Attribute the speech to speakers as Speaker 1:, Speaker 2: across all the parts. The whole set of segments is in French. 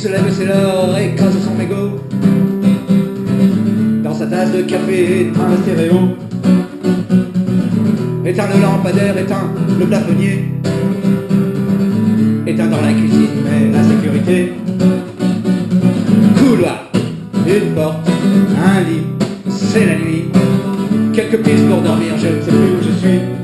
Speaker 1: se lève, c'est l'heure, écrase son mégot. Dans sa tasse de café, éteint le stéréo. Éteint le lampadaire, éteint le plafonnier. Éteint dans la cuisine, mais la sécurité. Couloir, une porte, un lit, c'est la nuit. Quelques pistes pour dormir, je ne sais plus où je suis.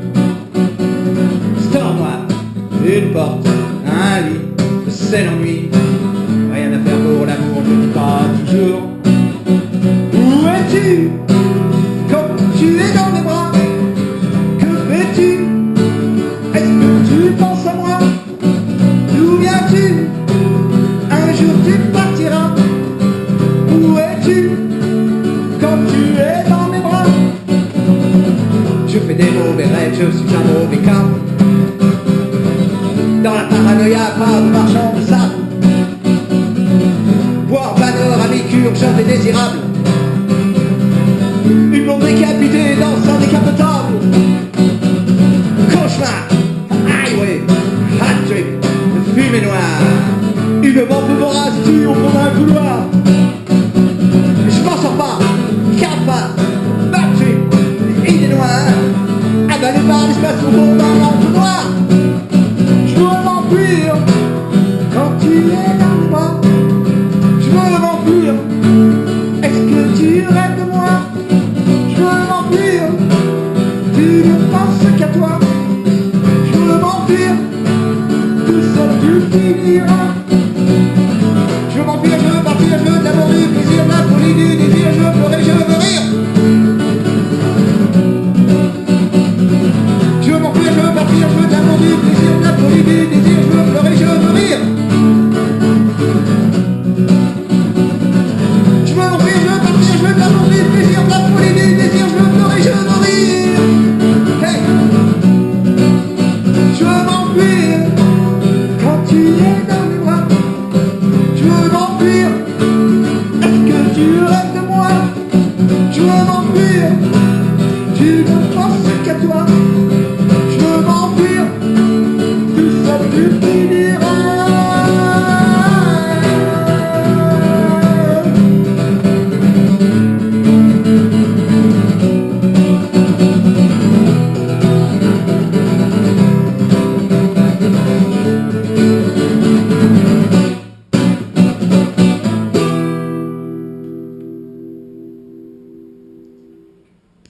Speaker 1: Es-tu Quand tu es dans mes bras Je fais des mauvais rêves, je suis un mauvais cas. Dans la paranoïa, pas de marchand de sable. Boire banner à mi-cure, jamais désirable. Une blonde décapitée dans un décapotable. Cauchemar, highway, hat trick, fumée noire. m'enfuir de cette. Je m'enfuir, je veux partir, je veux de plaisir, la folie, du désir, je veux pleurer, je veux rire. Je m'enfuir, je veux partir, je veux de plaisir, la folie, du désir. Je pense que toi, je veux t'enfuir tu sang du Tibérian.